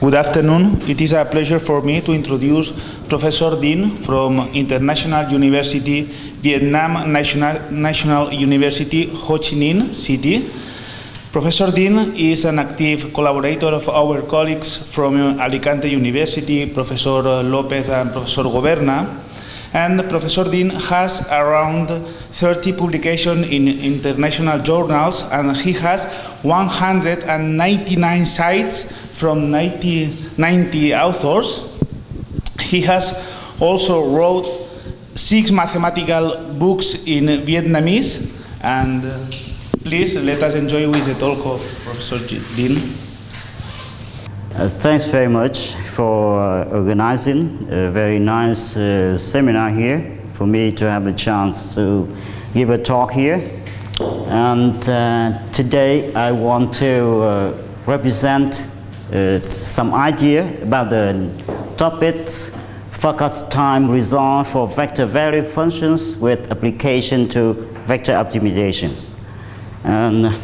Good afternoon. It is a pleasure for me to introduce Professor Dinh from International University, Vietnam National, National University, Ho Chi Minh City. Professor Dinh is an active collaborator of our colleagues from Alicante University, Professor Lopez and Professor Goberna. And Professor Dinh has around 30 publications in international journals and he has 199 sites from 90, 90 authors. He has also wrote six mathematical books in Vietnamese and uh, please let us enjoy with the talk of Professor Dinh. Uh, thanks very much for uh, organizing a very nice uh, seminar here for me to have a chance to give a talk here. And uh, today I want to uh, represent uh, some idea about the topics Farkas time resolve for vector value functions with application to vector optimizations. And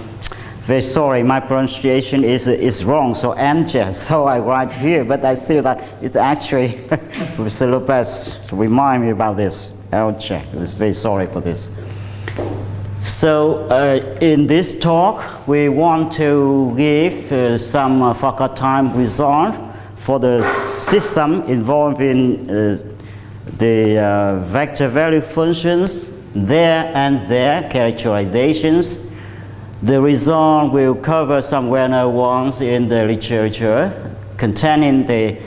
very sorry, my pronunciation is, is wrong, so Amcha, so I write here, but I see that it's actually Professor Lopez to remind me about this. Amcha, I was very sorry for this. So uh, in this talk, we want to give uh, some uh, time result for the system involving uh, the uh, vector value functions, their and their characterizations, the result will cover some well-known ones in the literature containing the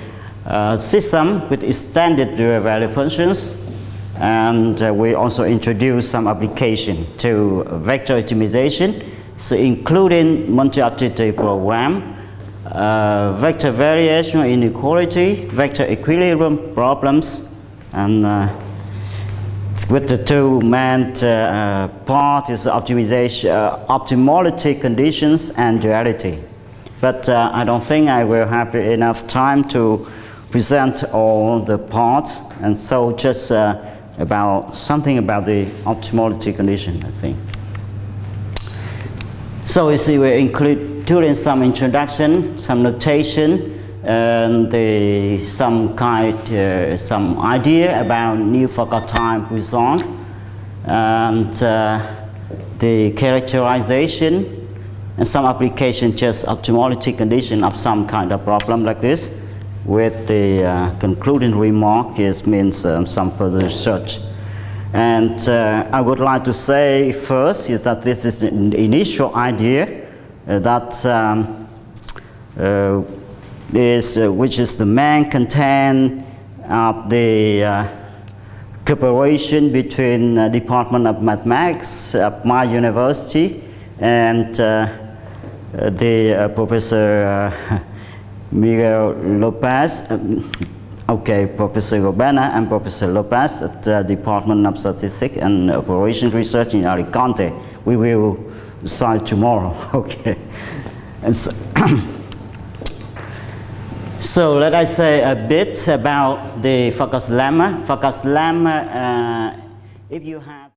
uh, system with extended dual value functions and uh, we also introduce some application to vector optimization. So including multi-objective program uh, vector variation inequality vector equilibrium problems and uh, with the two main uh, part is optimization, uh, optimality conditions and duality. But uh, I don't think I will have enough time to present all the parts, and so just uh, about something about the optimality condition, I think. So you see, we include doing some introduction, some notation, and the, some kind, uh, some idea about new Farkas time result and uh, the characterization and some application just optimality condition of some kind of problem like this with the uh, concluding remark is means um, some further research. And uh, I would like to say first is that this is an initial idea uh, that um, uh, is, uh, which is the main content of the uh, cooperation between uh, Department of Mathematics of my university and the Professor Miguel Lopez, um, okay, Professor Goberna and Professor Lopez at the Department of Statistics and Operation Research in Alicante. We will start tomorrow, okay. And so So let us say a bit about the Farkas lemma. Farkas lemma, uh, if you have